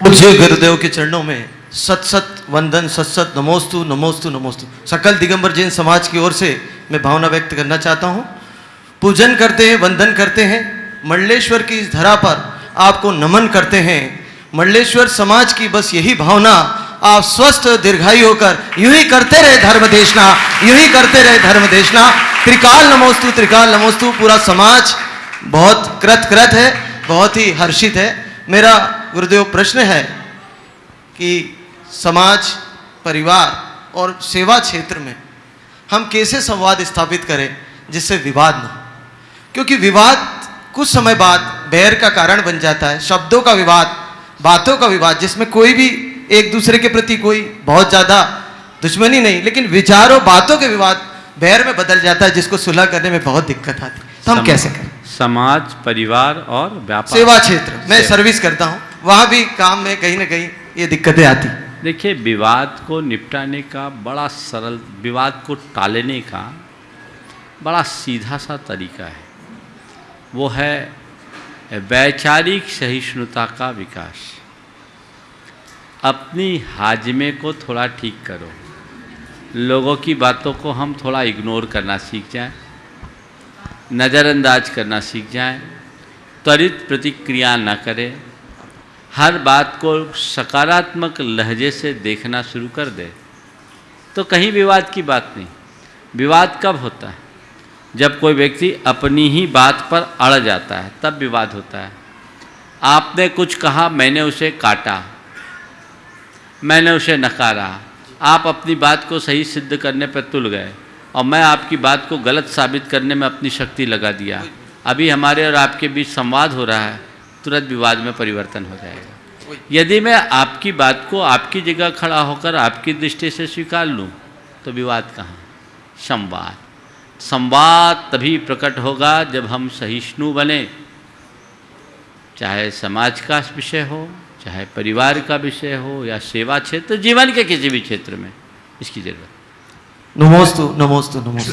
पूज्य गुरुदेव के चरणों में सत सत वंदन, सत सत, नमोस्तु नमोस्तु नमोस्तु। सकल दिगंबर जैन समाज की ओर से मैं भावना व्यक्त करना चाहता हूँ। पूजन करते हैं, वंदन करते हैं। मंडलेश्वर की इस धरा पर आपको नमन करते हैं। मंडलेश्वर समाज की बस यही भावना, आप स्वस्थ, दीर्घायु होकर यूँ ही करते रहे धर्म देशना, यूँ ही करते रहे धर्म देशना। त्रिकाल नमोस्तु त्रिकाल नमोस्तु, पूरा समाज बहुत कृत कृत है, बहुत ही हर्षित है। मेरा गुरुदेव प्रश्न है कि समाज परिवार और सेवा क्षेत्र में हम कैसे संवाद स्थापित करें जिससे विवाद न हो? क्योंकि विवाद कुछ समय बाद बैर का कारण बन जाता है शब्दों का विवाद बातों का विवाद जिसमें कोई भी एक दूसरे के प्रति कोई बहुत ज़्यादा दुश्मनी नहीं लेकिन विचारों बातों के विवाद बैर में बदल जाता है जिसको सुलह करने में बहुत दिक्कत आती है। तो हम कैसे करें? समाज परिवार और व्यापार। सेवा क्षेत्र। मैं सर्विस करता हूँ। वहाँ भी काम में कहीं ना कहीं ये दिक्कतें आती। देखिए, विवाद को निपटाने का बड़ा सरल, विवाद को टालने का बड़ा सीधा सा तरीका है। वो है वैचारिक सहिष्णुता का विकास। अपनी हाजमे को थोड़ा ठीक करो। लोगों की बातों को हम थोड़ा इग्नोर करना सीख जाएँ। नज़रअंदाज करना सीख जाएँ। त्वरित प्रतिक्रिया न करें। हर बात को सकारात्मक लहजे से देखना शुरू कर दे। तो कहीं विवाद की बात नहीं। विवाद कब होता है? जब कोई व्यक्ति अपनी ही बात पर अड़ जाता है, तब विवाद होता है। आपने कुछ कहा, मैंने उसे काटा। मैंने उसे नकारा। आप अपनी बात को सही सिद्ध करने पर तुल गए और मैं आपकी बात को गलत साबित करने में अपनी शक्ति लगा दिया। अभी हमारे और आपके बीच संवाद हो रहा है। तुरंत विवाद में परिवर्तन हो जाएगा। यदि मैं आपकी बात को आपकी जगह खड़ा होकर आपकी दृष्टि से स्वीकार लूँ तो विवाद कहाँ? संवाद। संवाद तभी प्रकट होगा जब हम सहिष्णु बने। चाहे समाज का विषय हो, चाहे परिवार का विषय हो, या सेवा क्षेत्र, जीवन के किसी भी क्षेत्र में, इसकी ज़रूरत। नमोस्तु नमोस्तु नमोस्तु।